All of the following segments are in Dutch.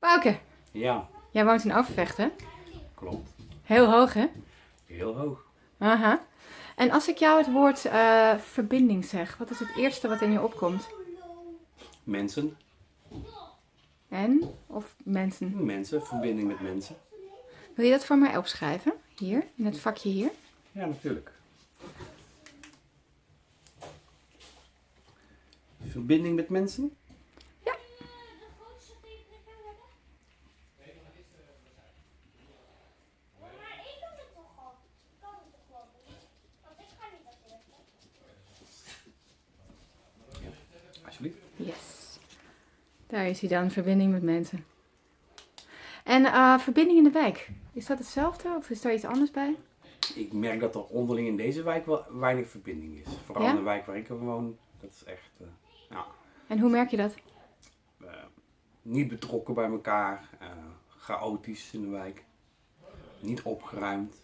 Bouke, Ja, jij woont in Overvecht, hè? klopt. Heel hoog, hè? Heel hoog. Aha. En als ik jou het woord eh, verbinding zeg, wat is het eerste wat in je opkomt? Mensen, En? Of mensen? mensen, verbinding met mensen. Wil je dat voor mij opschrijven? Hier, in het vakje hier. Ja, natuurlijk. Verbinding met mensen? Ja. Maar ik doe het toch al. Ik kan het toch wel doen. Want ik ga niet dat eerste. Alsjeblieft. Yes. Daar is hij dan, verbinding met mensen. En eh, verbinding in de wijk, is dat hetzelfde of is daar iets anders bij? Ik merk dat er onderling in deze wijk wel weinig verbinding is. Vooral Ja? in de wijk waar ik woon. Dat is echt eh, ja, En hoe merk je dat? eh, niet betrokken bij elkaar. chaotisch in de wijk. Niet opgeruimd.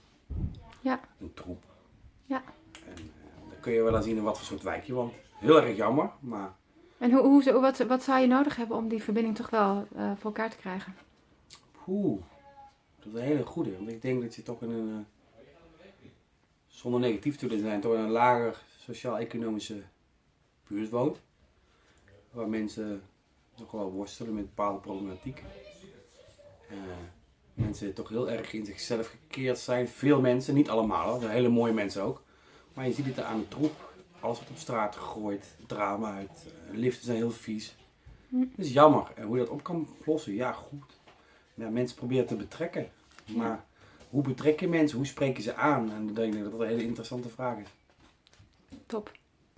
Ja. Een troep. Ja. En dan kun je wel eens zien in wat voor soort wijk je woont. Heel erg jammer, maar En hoe, hoe, wat, wat zou je nodig hebben om die verbinding toch wel eh, voor elkaar te krijgen? Oeh, dat is een hele goede. Want ik denk dat je toch in een, eh, zonder negatief te zijn, toch in een lager sociaal-economische buurt woont. Waar mensen nog wel worstelen met bepaalde problematiek. Eh, mensen toch heel erg in zichzelf gekeerd zijn. Veel mensen, niet allemaal, hele mooie mensen ook. Maar je ziet het aan de troep. Alles wordt op straat gegooid, drama uit. eh, liften zijn heel vies. Dat is jammer. En hoe je dat op kan lossen, ja goed ja, mensen proberen te betrekken. Maar hoe betrek je mensen? Hoe spreek je ze aan? En dan denk ik dat dat een hele interessante vraag is. Top.